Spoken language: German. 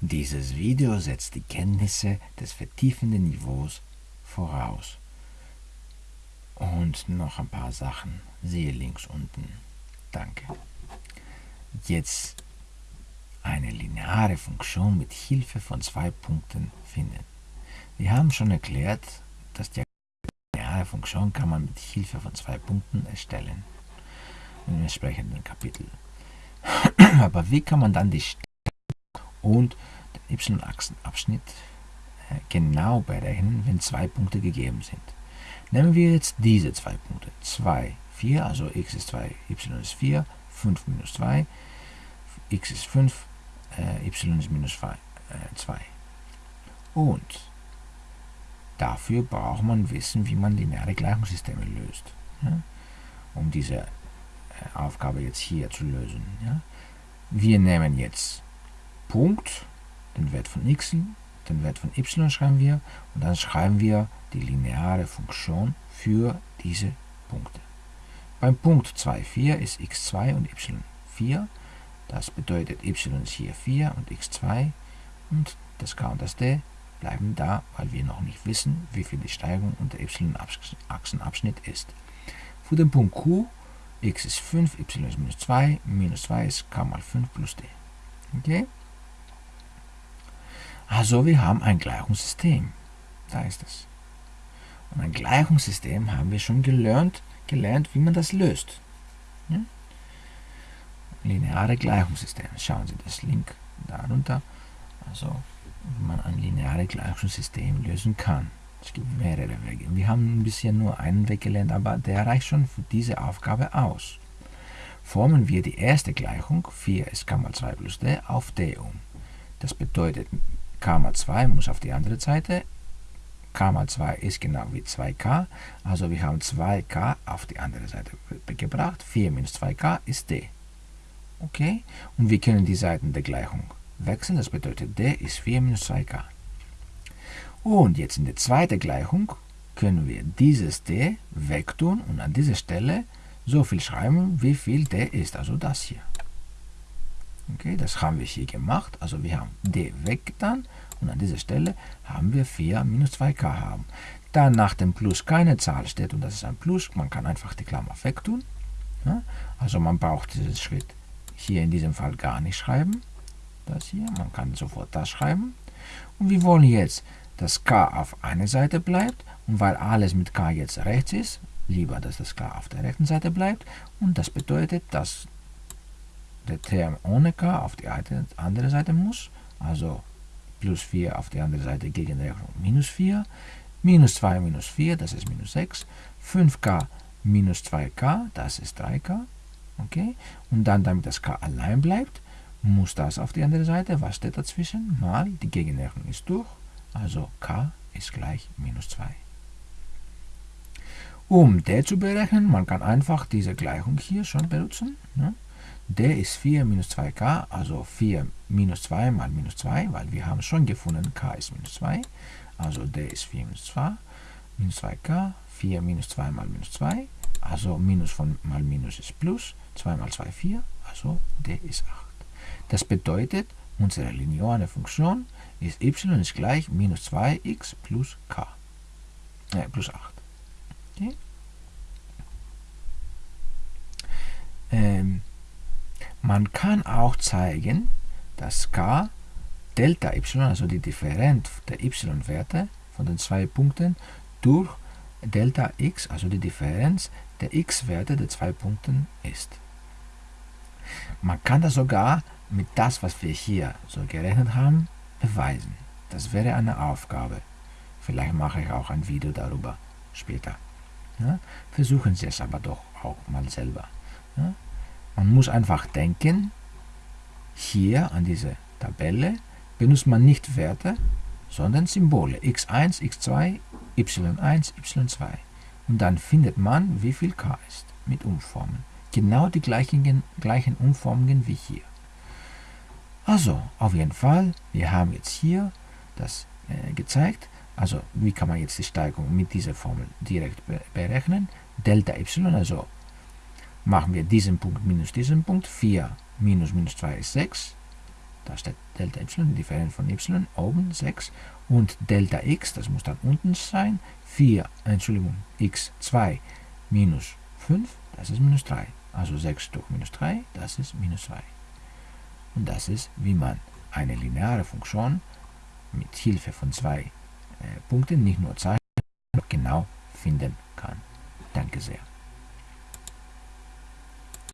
Dieses Video setzt die Kenntnisse des vertiefenden Niveaus voraus. Und noch ein paar Sachen. Siehe links unten. Danke. Jetzt eine lineare Funktion mit Hilfe von zwei Punkten finden. Wir haben schon erklärt, dass die lineare Funktion kann man mit Hilfe von zwei Punkten erstellen. Im entsprechenden Kapitel. Aber wie kann man dann die und den y-Achsenabschnitt äh, genau berechnen, wenn zwei Punkte gegeben sind? Nehmen wir jetzt diese zwei Punkte. 2, 4, also x ist 2, y ist 4, 5 minus 2, x ist 5, äh, y ist minus 2. Äh, Und dafür braucht man wissen, wie man lineare Gleichungssysteme löst. Ja? Um diese Aufgabe jetzt hier zu lösen. Ja? Wir nehmen jetzt Punkt, den Wert von x, den Wert von y schreiben wir und dann schreiben wir die lineare Funktion für diese Punkte. Beim Punkt 2, 4 ist x2 und y4. Das bedeutet y ist hier 4 und x2 und das k und das d bleiben da, weil wir noch nicht wissen, wie viel die Steigung und der y-Achsenabschnitt ist. Für den Punkt q, x ist 5, y ist minus 2, minus 2 ist k mal 5 plus d. Okay? Also wir haben ein Gleichungssystem. Da ist es. Und ein Gleichungssystem haben wir schon gelernt, gelernt wie man das löst. Ja? Lineare Gleichungssysteme. Schauen Sie das Link darunter. Also wie man ein lineares Gleichungssystem lösen kann. Es gibt mehrere Wege. Wir haben bisher nur einen Weg gelernt, aber der reicht schon für diese Aufgabe aus. Formen wir die erste Gleichung, 4 ist k mal 2 plus d, auf d um. Das bedeutet, k mal 2 muss auf die andere Seite, k mal 2 ist genau wie 2k, also wir haben 2k auf die andere Seite gebracht, 4 minus 2k ist d. Okay, und wir können die Seiten der Gleichung wechseln, das bedeutet d ist 4 minus 2k. Und jetzt in der zweiten Gleichung können wir dieses d wegtun und an dieser Stelle so viel schreiben, wie viel d ist, also das hier. Okay, das haben wir hier gemacht, also wir haben d weggetan und an dieser Stelle haben wir 4 minus 2k haben. Da nach dem Plus keine Zahl steht und das ist ein Plus, man kann einfach die Klammer wegtun. Ja? Also man braucht diesen Schritt hier in diesem Fall gar nicht schreiben. Das hier, man kann sofort das schreiben. Und wir wollen jetzt, dass k auf einer Seite bleibt und weil alles mit k jetzt rechts ist, lieber, dass das k auf der rechten Seite bleibt und das bedeutet, dass der Term ohne k auf die andere Seite muss, also plus 4 auf die andere Seite Gegenrechnung minus 4, minus 2 minus 4, das ist minus 6, 5k minus 2k, das ist 3k, okay, und dann, damit das k allein bleibt, muss das auf die andere Seite, was steht dazwischen, mal die Gegenrechnung ist durch, also k ist gleich minus 2. Um d zu berechnen, man kann einfach diese Gleichung hier schon benutzen. Ne? D ist 4 minus 2k, also 4 minus 2 mal minus 2, weil wir haben schon gefunden, k ist minus 2. Also d ist 4 minus 2, minus 2k, 4 minus 2 mal minus 2, also minus von mal minus ist plus, 2 mal 2 4, also d ist 8. Das bedeutet, unsere lineare Funktion ist y ist gleich minus 2x plus k, äh, plus 8. Okay? Man kann auch zeigen, dass k Delta y, also die Differenz der y-Werte von den zwei Punkten, durch Delta x, also die Differenz der x-Werte der zwei Punkten ist. Man kann das sogar mit das, was wir hier so gerechnet haben, beweisen. Das wäre eine Aufgabe. Vielleicht mache ich auch ein Video darüber später. Ja? Versuchen Sie es aber doch auch mal selber. Ja? Man muss einfach denken, hier an diese Tabelle benutzt man nicht Werte, sondern Symbole x1, x2, y1, y2. Und dann findet man, wie viel k ist mit Umformen. Genau die gleichen, gleichen Umformungen wie hier. Also, auf jeden Fall, wir haben jetzt hier das äh, gezeigt. Also, wie kann man jetzt die Steigung mit dieser Formel direkt be berechnen? Delta y, also machen wir diesen Punkt minus diesen Punkt. 4 minus minus 2 ist 6. da steht Delta y, die Differenz von y, oben 6 und Delta x, das muss dann unten sein, 4, Entschuldigung, x 2 minus 5, das ist minus 3. Also 6 durch minus 3, das ist minus 2. Und das ist, wie man eine lineare Funktion mit Hilfe von zwei äh, Punkten, nicht nur Zeichen, genau finden kann. Danke sehr.